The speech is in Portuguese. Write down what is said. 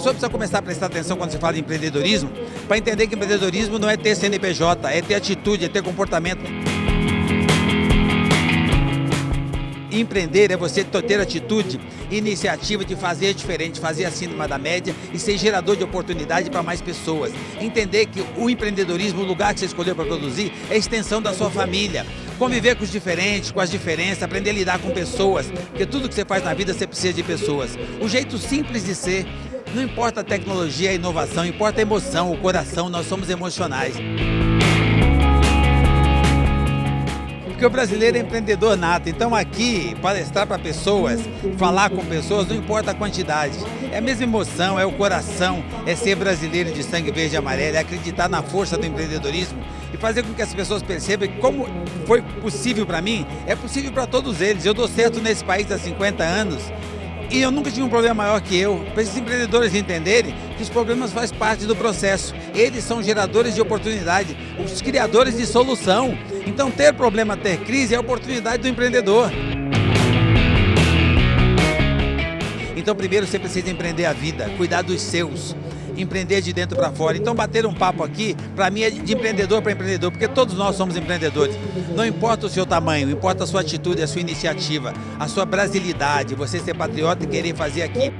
precisa começar a prestar atenção quando se fala de empreendedorismo, para entender que empreendedorismo não é ter CNPJ, é ter atitude, é ter comportamento. Empreender é você ter atitude, iniciativa de fazer diferente, fazer acima da média e ser gerador de oportunidade para mais pessoas. Entender que o empreendedorismo, o lugar que você escolheu para produzir, é a extensão da sua família. Conviver com os diferentes, com as diferenças, aprender a lidar com pessoas, porque tudo que você faz na vida você precisa de pessoas. O jeito simples de ser, não importa a tecnologia, a inovação, importa a emoção, o coração, nós somos emocionais. Porque o brasileiro é empreendedor nato, então aqui, palestrar para pessoas, falar com pessoas, não importa a quantidade. É a mesma emoção, é o coração, é ser brasileiro de sangue verde e amarelo, é acreditar na força do empreendedorismo e fazer com que as pessoas percebam que como foi possível para mim, é possível para todos eles. Eu dou certo nesse país há 50 anos, e eu nunca tive um problema maior que eu. Para esses empreendedores entenderem que os problemas fazem parte do processo. Eles são geradores de oportunidade, os criadores de solução. Então ter problema, ter crise é a oportunidade do empreendedor. Então primeiro você precisa empreender a vida, cuidar dos seus empreender de dentro para fora. Então bater um papo aqui, para mim é de empreendedor para empreendedor, porque todos nós somos empreendedores. Não importa o seu tamanho, importa a sua atitude, a sua iniciativa, a sua brasilidade, você ser patriota e querer fazer aqui.